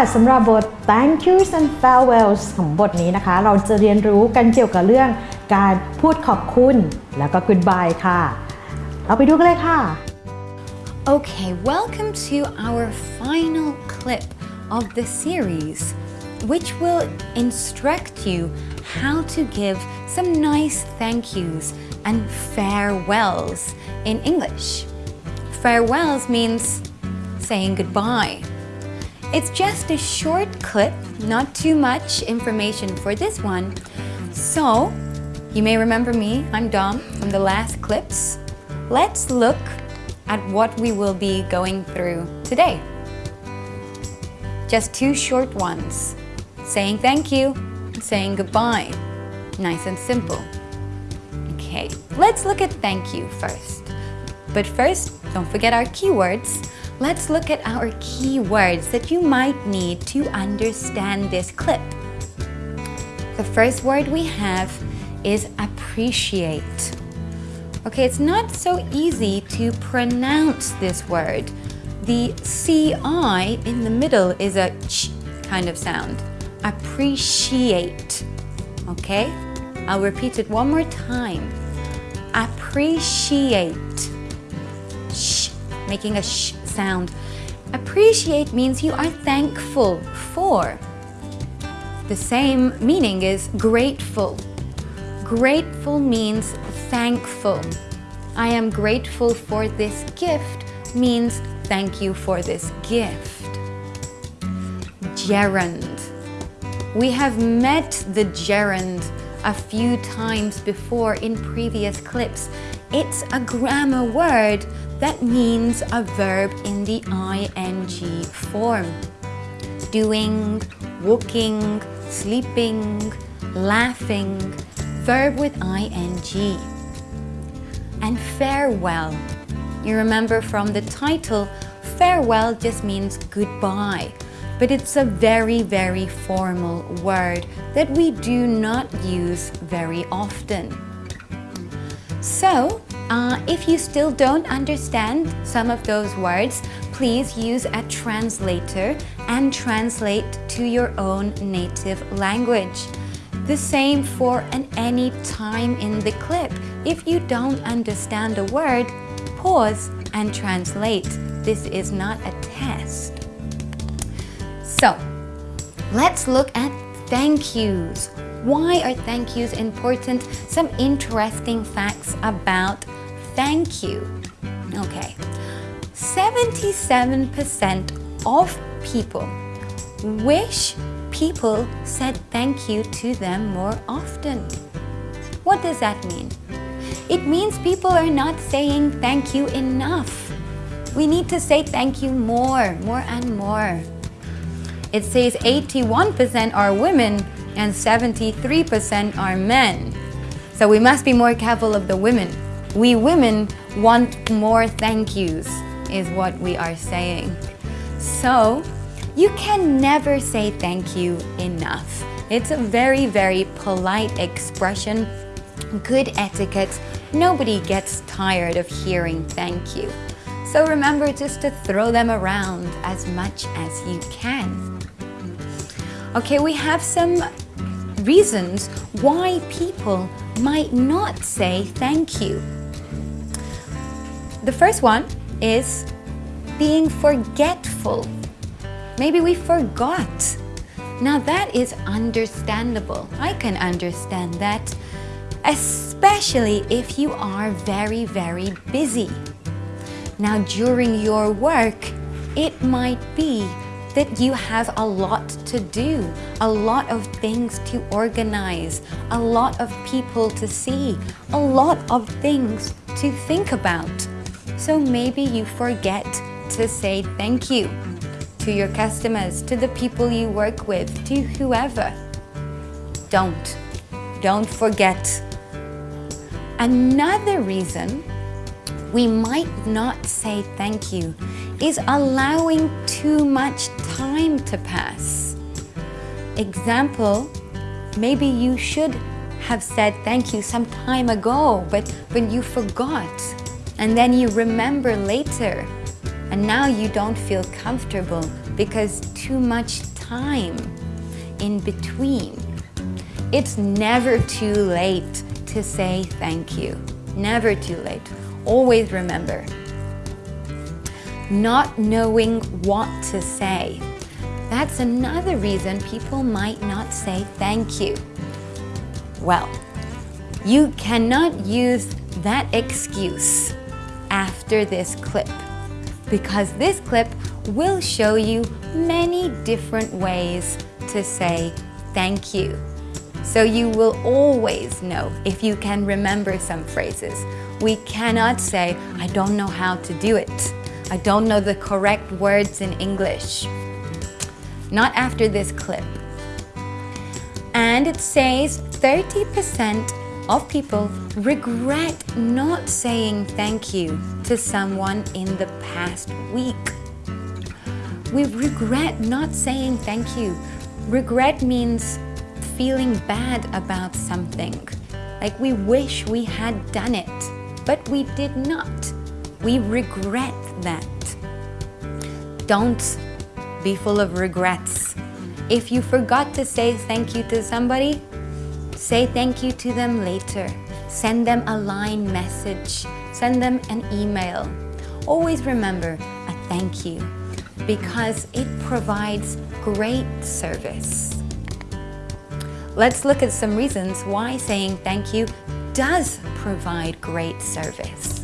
ค่ะสำหรับบท thank yous and farewells ของบทนี้นะคะ เราจะเรียนรู้กันเกี่ยวกับเรื่องการพูดขอบคุณ แล้วก็ goodbye ค่ะ เราไปดูกันเลยค่ะ Okay, welcome to our final clip of the series, which will instruct you how to give some nice thank yous and farewells in English. Farewells means saying goodbye. it's just a short clip, not too much information for this one. So, you may remember me, I'm Dom from the last clips. Let's look at what we will be going through today. Just two short ones. Saying thank you, saying goodbye. Nice and simple. Okay, let's look at thank you first. But first, don't forget our keywords. Let's look at our keywords that you might need to understand this clip. The first word we have is appreciate. Okay, it's not so easy to pronounce this word. The CI in the middle is a ch kind of sound. Appreciate. Okay? I'll repeat it one more time. Appreciate. Sh, making a sh sound. Appreciate means you are thankful for. The same meaning is grateful. Grateful means thankful. I am grateful for this gift means thank you for this gift. Gerund. We have met the gerund a few times before in previous clips. It's a grammar word that means a verb in the ing form. Doing, walking, sleeping, laughing, verb with ing. And farewell. You remember from the title, farewell just means goodbye, but it's a very, very formal word that we do not use very often. So, uh, if you still don't understand some of those words, please use a translator and translate to your own native language. The same for an any time in the clip. If you don't understand a word, pause and translate. This is not a test. So, let's look at thank yous. Why are thank yous important? Some interesting facts about thank you. Okay, 77% of people wish people said thank you to them more often. What does that mean? It means people are not saying thank you enough. We need to say thank you more, more and more. It says 81% are women and 73% are men. So we must be more careful of the women. We women want more thank yous, is what we are saying. So you can never say thank you enough. It's a very, very polite expression, good etiquette. Nobody gets tired of hearing thank you. So remember just to throw them around as much as you can. Okay, we have some reasons why people might not say thank you. The first one is being forgetful. Maybe we forgot. Now that is understandable. I can understand that, especially if you are very, very busy. Now during your work, it might be that you have a lot to do, a lot of things to organize, a lot of people to see, a lot of things to think about. So maybe you forget to say thank you to your customers, to the people you work with, to whoever. Don't. Don't forget. Another reason we might not say thank you is allowing too much time to pass. Example, maybe you should have said thank you some time ago, but, when you forgot. And then you remember later. And now you don't feel comfortable because too much time in between. It's never too late to say thank you. Never too late. Always remember. Not knowing what to say. That's another reason people might not say thank you. Well, you cannot use that excuse after this clip because this clip will show you many different ways to say thank you. So you will always know if you can remember some phrases. We cannot say, I don't know how to do it. I don't know the correct words in English. Not after this clip. And it says 30% of people regret not saying thank you to someone in the past week. We regret not saying thank you. Regret means feeling bad about something. Like we wish we had done it, but we did not. We regret that. Don't be full of regrets. If you forgot to say thank you to somebody, say thank you to them later. Send them a line message. Send them an email. Always remember a thank you because it provides great service. Let's look at some reasons why saying thank you does provide great service.